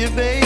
you, baby.